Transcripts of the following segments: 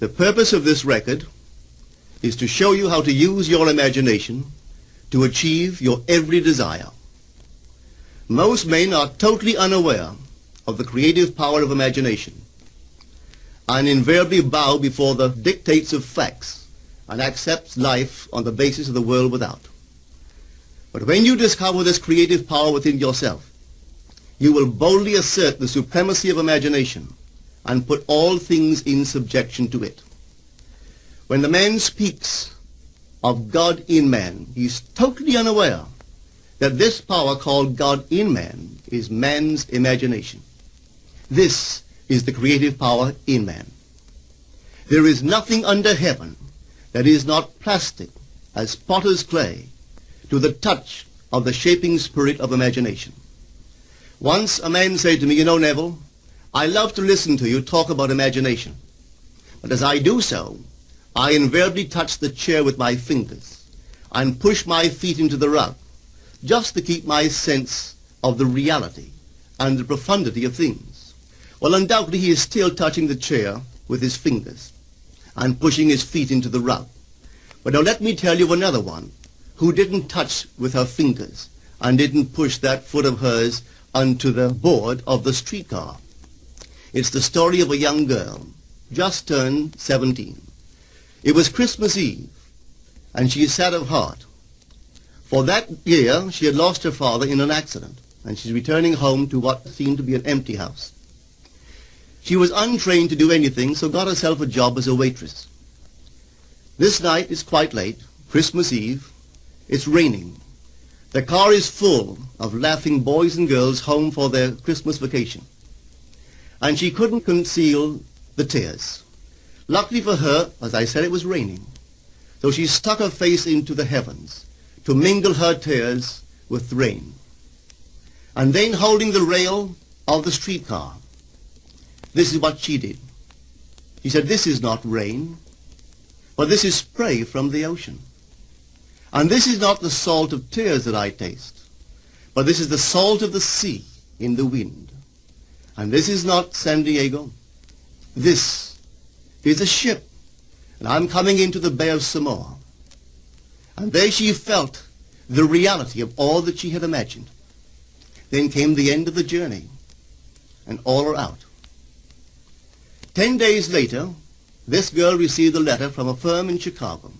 The purpose of this record is to show you how to use your imagination to achieve your every desire. Most men are totally unaware of the creative power of imagination and invariably bow before the dictates of facts and accept life on the basis of the world without. But when you discover this creative power within yourself, you will boldly assert the supremacy of imagination and put all things in subjection to it. When the man speaks of God in man, he is totally unaware that this power called God in man is man's imagination. This is the creative power in man. There is nothing under heaven that is not plastic as potter's clay to the touch of the shaping spirit of imagination. Once a man said to me, you know, Neville, I love to listen to you talk about imagination. But as I do so, I invariably touch the chair with my fingers and push my feet into the rug just to keep my sense of the reality and the profundity of things. Well, undoubtedly he is still touching the chair with his fingers and pushing his feet into the rug. But now let me tell you of another one who didn't touch with her fingers and didn't push that foot of hers onto the board of the streetcar. It's the story of a young girl, just turned 17. It was Christmas Eve, and she is sad of heart. For that year, she had lost her father in an accident, and she's returning home to what seemed to be an empty house. She was untrained to do anything, so got herself a job as a waitress. This night is quite late, Christmas Eve, it's raining. The car is full of laughing boys and girls home for their Christmas vacation. And she couldn't conceal the tears. Luckily for her, as I said, it was raining. So she stuck her face into the heavens to mingle her tears with the rain. And then holding the rail of the streetcar, this is what she did. She said, this is not rain, but this is spray from the ocean. And this is not the salt of tears that I taste, but this is the salt of the sea in the wind. And this is not San Diego. This is a ship, and I'm coming into the Bay of Samoa. And there she felt the reality of all that she had imagined. Then came the end of the journey, and all are out. Ten days later, this girl received a letter from a firm in Chicago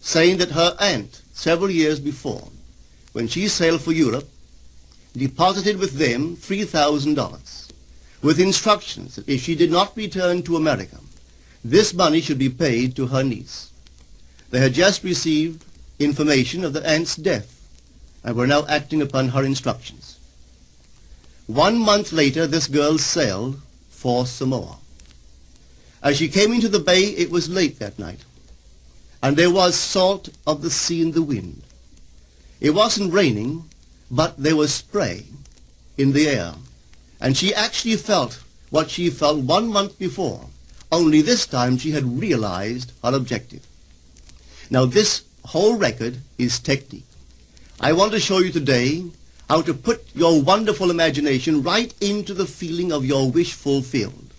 saying that her aunt, several years before, when she sailed for Europe, deposited with them $3,000 with instructions that if she did not return to America, this money should be paid to her niece. They had just received information of the aunt's death and were now acting upon her instructions. One month later, this girl sailed for Samoa. As she came into the bay, it was late that night and there was salt of the sea in the wind. It wasn't raining, but there was spray in the air. And she actually felt what she felt one month before, only this time she had realized her objective. Now this whole record is technique. I want to show you today how to put your wonderful imagination right into the feeling of your wish fulfilled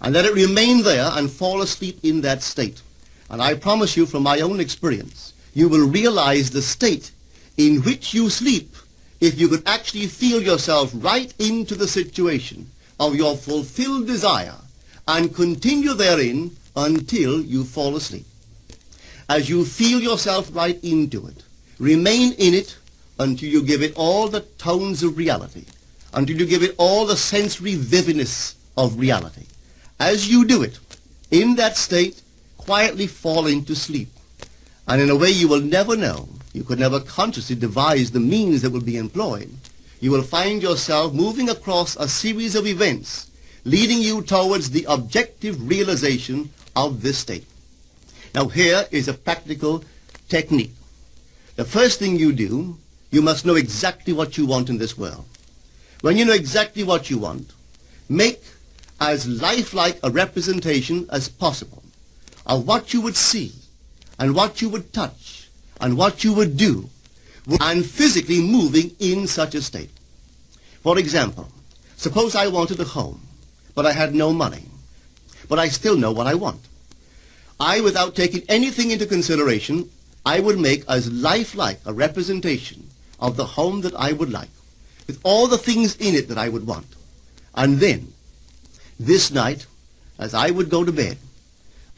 and let it remain there and fall asleep in that state. And I promise you from my own experience, you will realize the state in which you sleep if you could actually feel yourself right into the situation of your fulfilled desire and continue therein until you fall asleep. As you feel yourself right into it, remain in it until you give it all the tones of reality, until you give it all the sensory vividness of reality. As you do it, in that state, quietly fall into sleep. And in a way you will never know, you could never consciously devise the means that will be employed, you will find yourself moving across a series of events leading you towards the objective realization of this state. Now here is a practical technique. The first thing you do, you must know exactly what you want in this world. When you know exactly what you want, make as lifelike a representation as possible of what you would see and what you would touch and what you would do and physically moving in such a state. For example, suppose I wanted a home, but I had no money, but I still know what I want. I, without taking anything into consideration, I would make as lifelike a representation of the home that I would like, with all the things in it that I would want. And then, this night, as I would go to bed,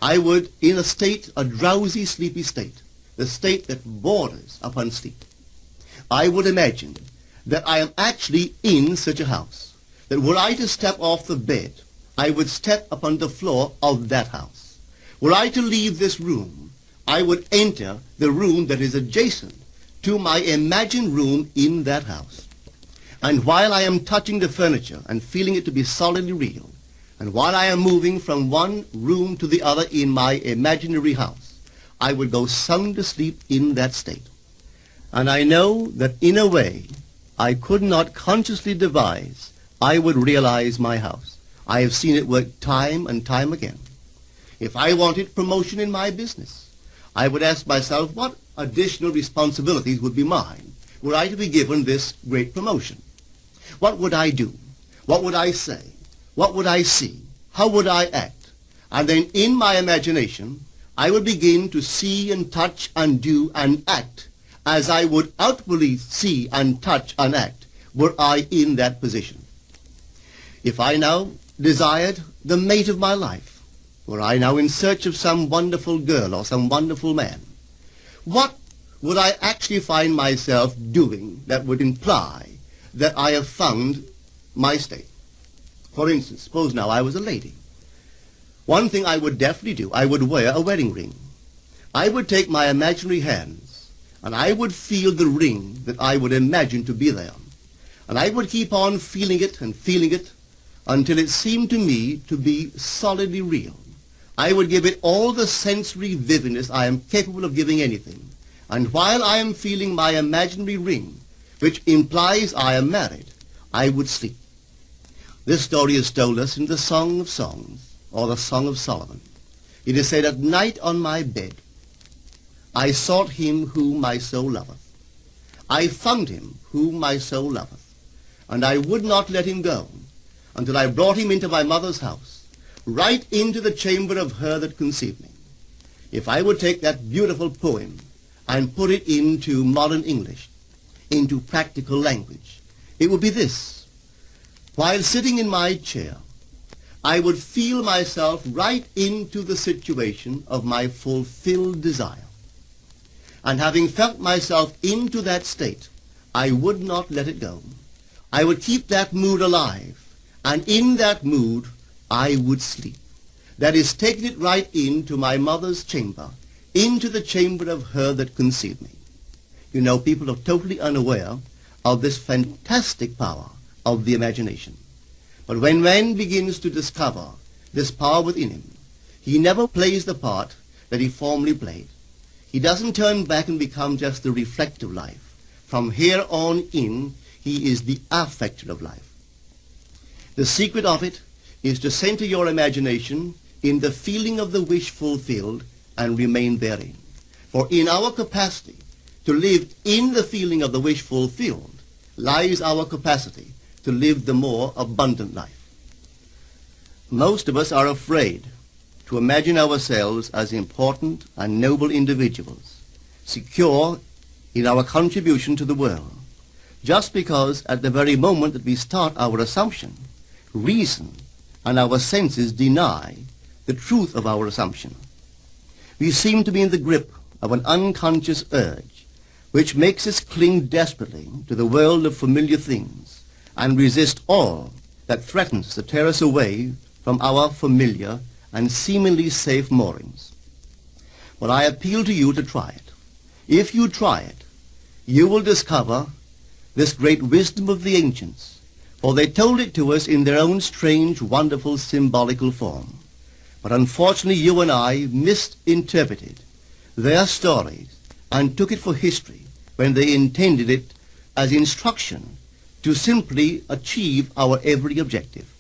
I would, in a state, a drowsy, sleepy state, the state that borders upon sleep, I would imagine that I am actually in such a house, that were I to step off the bed, I would step upon the floor of that house. Were I to leave this room, I would enter the room that is adjacent to my imagined room in that house. And while I am touching the furniture and feeling it to be solidly real, and while I am moving from one room to the other in my imaginary house, I would go sound asleep in that state. And I know that in a way I could not consciously devise, I would realize my house. I have seen it work time and time again. If I wanted promotion in my business, I would ask myself what additional responsibilities would be mine were I to be given this great promotion. What would I do? What would I say? What would I see? How would I act? And then in my imagination, I would begin to see and touch and do and act as I would outwardly see and touch and act were I in that position. If I now desired the mate of my life, were I now in search of some wonderful girl or some wonderful man, what would I actually find myself doing that would imply that I have found my state? For instance, suppose now I was a lady. One thing I would definitely do, I would wear a wedding ring. I would take my imaginary hands, and I would feel the ring that I would imagine to be there. And I would keep on feeling it and feeling it until it seemed to me to be solidly real. I would give it all the sensory vividness I am capable of giving anything. And while I am feeling my imaginary ring, which implies I am married, I would sleep. This story is told us in the Song of Songs, or the Song of Solomon. It is said, At night on my bed, I sought him whom my soul loveth. I found him whom my soul loveth. And I would not let him go until I brought him into my mother's house, right into the chamber of her that conceived me. If I would take that beautiful poem and put it into modern English, into practical language, it would be this. While sitting in my chair, I would feel myself right into the situation of my fulfilled desire. And having felt myself into that state, I would not let it go. I would keep that mood alive. And in that mood, I would sleep. That is, taking it right into my mother's chamber, into the chamber of her that conceived me. You know, people are totally unaware of this fantastic power of the imagination. But when man begins to discover this power within him, he never plays the part that he formerly played. He doesn't turn back and become just the reflective life. From here on in, he is the affecter of life. The secret of it is to center your imagination in the feeling of the wish fulfilled and remain therein. For in our capacity to live in the feeling of the wish fulfilled lies our capacity to live the more abundant life. Most of us are afraid to imagine ourselves as important and noble individuals, secure in our contribution to the world, just because at the very moment that we start our assumption, reason and our senses deny the truth of our assumption. We seem to be in the grip of an unconscious urge which makes us cling desperately to the world of familiar things and resist all that threatens to tear us away from our familiar and seemingly safe moorings. But I appeal to you to try it. If you try it, you will discover this great wisdom of the ancients, for they told it to us in their own strange, wonderful, symbolical form. But unfortunately, you and I misinterpreted their stories and took it for history when they intended it as instruction to simply achieve our every objective.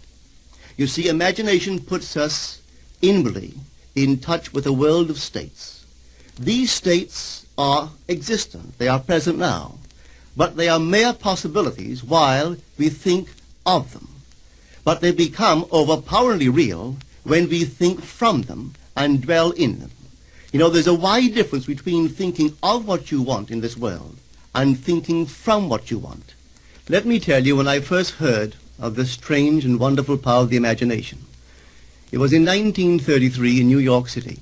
You see, imagination puts us inwardly in touch with a world of states. These states are existent. They are present now. But they are mere possibilities while we think of them. But they become overpoweringly real when we think from them and dwell in them. You know, there's a wide difference between thinking of what you want in this world and thinking from what you want. Let me tell you when I first heard of the strange and wonderful power of the imagination. It was in 1933 in New York City.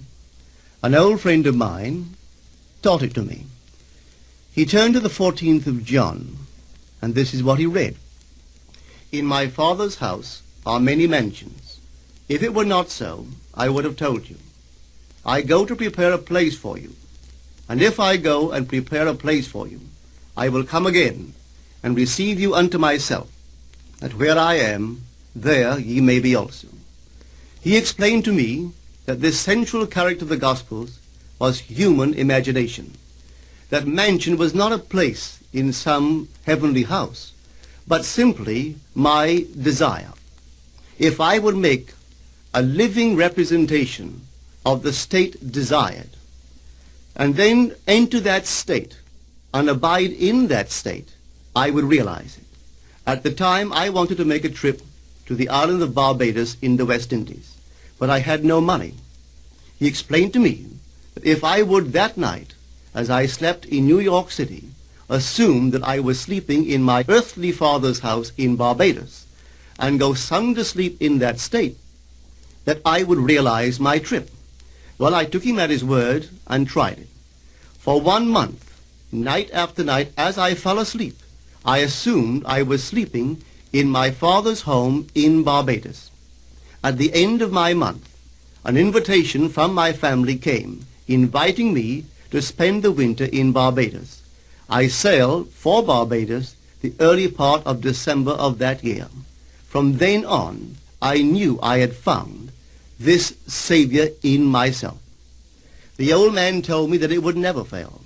An old friend of mine taught it to me. He turned to the 14th of John, and this is what he read. In my Father's house are many mansions. If it were not so, I would have told you. I go to prepare a place for you. And if I go and prepare a place for you, I will come again and receive you unto myself, that where I am, there ye may be also. He explained to me that this central character of the Gospels was human imagination. That mansion was not a place in some heavenly house, but simply my desire. If I would make a living representation of the state desired, and then enter that state and abide in that state, I would realize it. At the time, I wanted to make a trip to the island of Barbados in the West Indies, but I had no money. He explained to me that if I would that night, as I slept in New York City, assume that I was sleeping in my earthly father's house in Barbados, and go sound asleep in that state, that I would realize my trip. Well, I took him at his word and tried it. For one month, night after night, as I fell asleep, I assumed I was sleeping in my father's home in Barbados. At the end of my month, an invitation from my family came, inviting me to spend the winter in Barbados. I sailed for Barbados the early part of December of that year. From then on, I knew I had found this Savior in myself. The old man told me that it would never fail.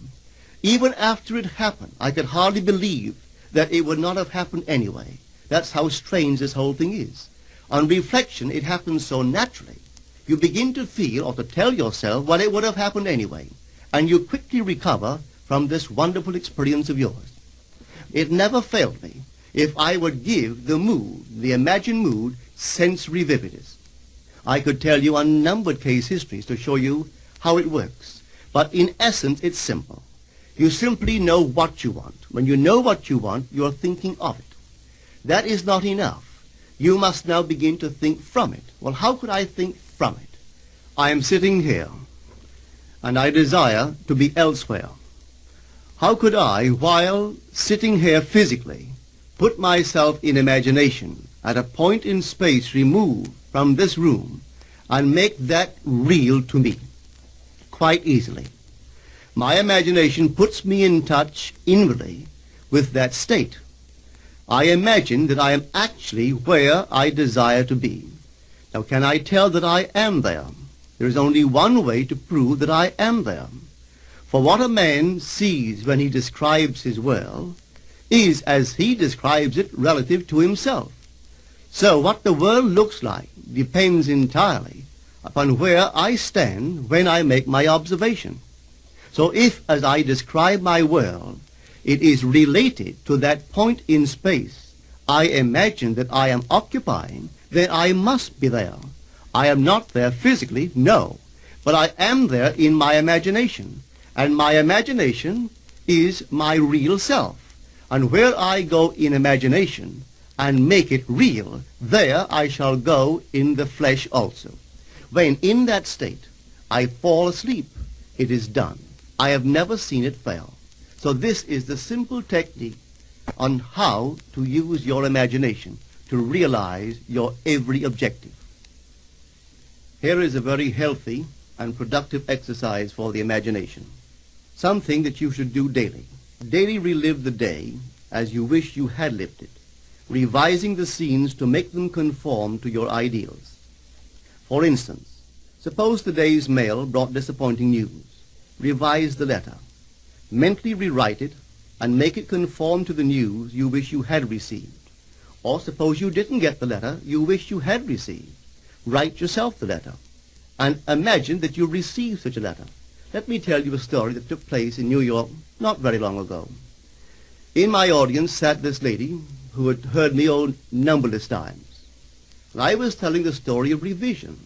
Even after it happened, I could hardly believe that it would not have happened anyway. That's how strange this whole thing is. On reflection, it happens so naturally you begin to feel or to tell yourself, well, it would have happened anyway. And you quickly recover from this wonderful experience of yours. It never failed me if I would give the mood, the imagined mood, sensory vividness. I could tell you unnumbered case histories to show you how it works. But in essence, it's simple. You simply know what you want. When you know what you want, you're thinking of it. That is not enough. You must now begin to think from it. Well, how could I think from it. I am sitting here, and I desire to be elsewhere. How could I, while sitting here physically, put myself in imagination at a point in space removed from this room and make that real to me? Quite easily. My imagination puts me in touch inwardly with that state. I imagine that I am actually where I desire to be. Now, can I tell that I am there? There is only one way to prove that I am there. For what a man sees when he describes his world is as he describes it relative to himself. So what the world looks like depends entirely upon where I stand when I make my observation. So if, as I describe my world, it is related to that point in space I imagine that I am occupying, then I must be there. I am not there physically, no, but I am there in my imagination. And my imagination is my real self. And where I go in imagination and make it real, there I shall go in the flesh also. When in that state I fall asleep, it is done. I have never seen it fail. So this is the simple technique on how to use your imagination to realize your every objective. Here is a very healthy and productive exercise for the imagination. Something that you should do daily. Daily relive the day as you wish you had lived it, revising the scenes to make them conform to your ideals. For instance, suppose the day's mail brought disappointing news. Revise the letter. Mentally rewrite it and make it conform to the news you wish you had received. Or suppose you didn't get the letter you wish you had received. Write yourself the letter and imagine that you received such a letter. Let me tell you a story that took place in New York not very long ago. In my audience sat this lady who had heard me oh numberless times. And I was telling the story of revision.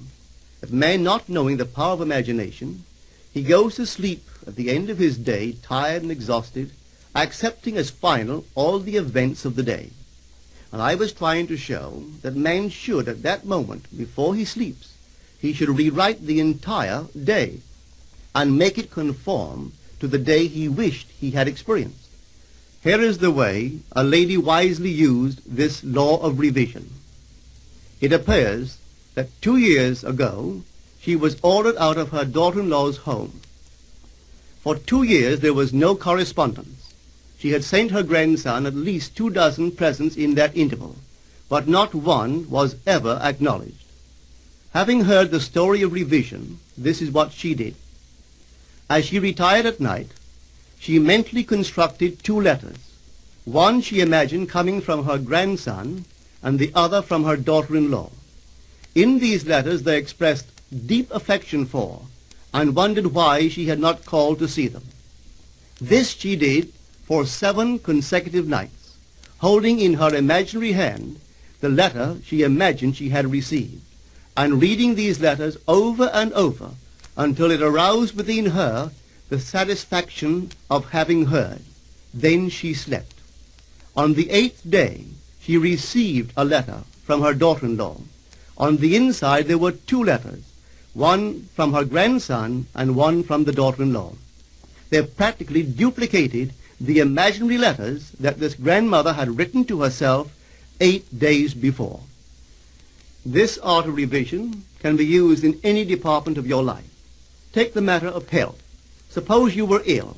of man not knowing the power of imagination, he goes to sleep at the end of his day tired and exhausted, accepting as final all the events of the day. And I was trying to show that man should, at that moment, before he sleeps, he should rewrite the entire day and make it conform to the day he wished he had experienced. Here is the way a lady wisely used this law of revision. It appears that two years ago she was ordered out of her daughter-in-law's home. For two years there was no correspondence. She had sent her grandson at least two dozen presents in that interval, but not one was ever acknowledged. Having heard the story of revision, this is what she did. As she retired at night, she mentally constructed two letters. One she imagined coming from her grandson, and the other from her daughter-in-law. In these letters they expressed deep affection for, and wondered why she had not called to see them. This she did for seven consecutive nights, holding in her imaginary hand the letter she imagined she had received, and reading these letters over and over until it aroused within her the satisfaction of having heard. Then she slept. On the eighth day, she received a letter from her daughter-in-law. On the inside, there were two letters, one from her grandson and one from the daughter-in-law. They practically duplicated the imaginary letters that this grandmother had written to herself eight days before. This art of revision can be used in any department of your life. Take the matter of health. Suppose you were ill.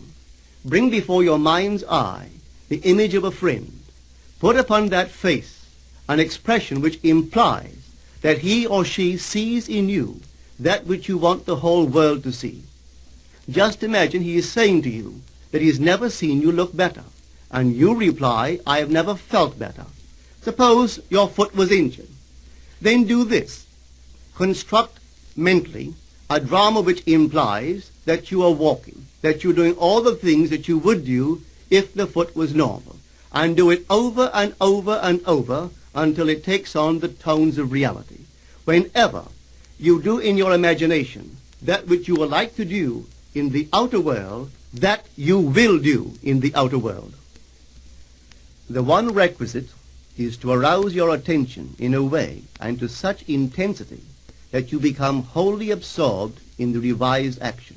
Bring before your mind's eye the image of a friend. Put upon that face an expression which implies that he or she sees in you that which you want the whole world to see. Just imagine he is saying to you that he has never seen you look better, and you reply, I have never felt better. Suppose your foot was injured. Then do this. Construct mentally a drama which implies that you are walking, that you're doing all the things that you would do if the foot was normal, and do it over and over and over until it takes on the tones of reality. Whenever you do in your imagination that which you would like to do in the outer world, that you will do in the outer world. The one requisite is to arouse your attention in a way and to such intensity that you become wholly absorbed in the revised action.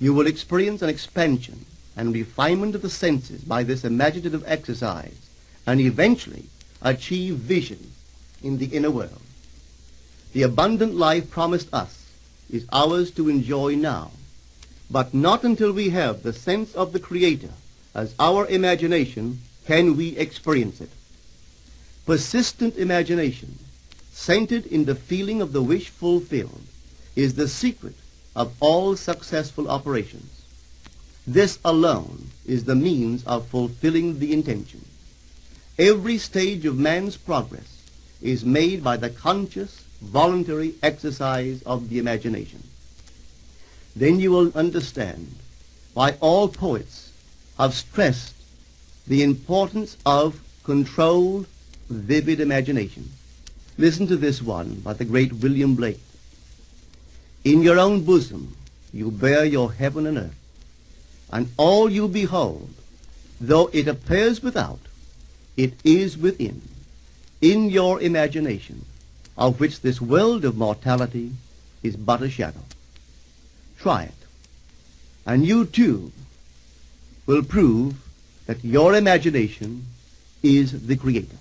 You will experience an expansion and refinement of the senses by this imaginative exercise and eventually achieve vision in the inner world. The abundant life promised us is ours to enjoy now, but not until we have the sense of the Creator as our imagination can we experience it. Persistent imagination, centered in the feeling of the wish fulfilled, is the secret of all successful operations. This alone is the means of fulfilling the intention. Every stage of man's progress is made by the conscious, voluntary exercise of the imagination. Then you will understand why all poets have stressed the importance of controlled, vivid imagination. Listen to this one by the great William Blake. In your own bosom you bear your heaven and earth, and all you behold, though it appears without, it is within, in your imagination, of which this world of mortality is but a shadow. Try it, and you too will prove that your imagination is the creator.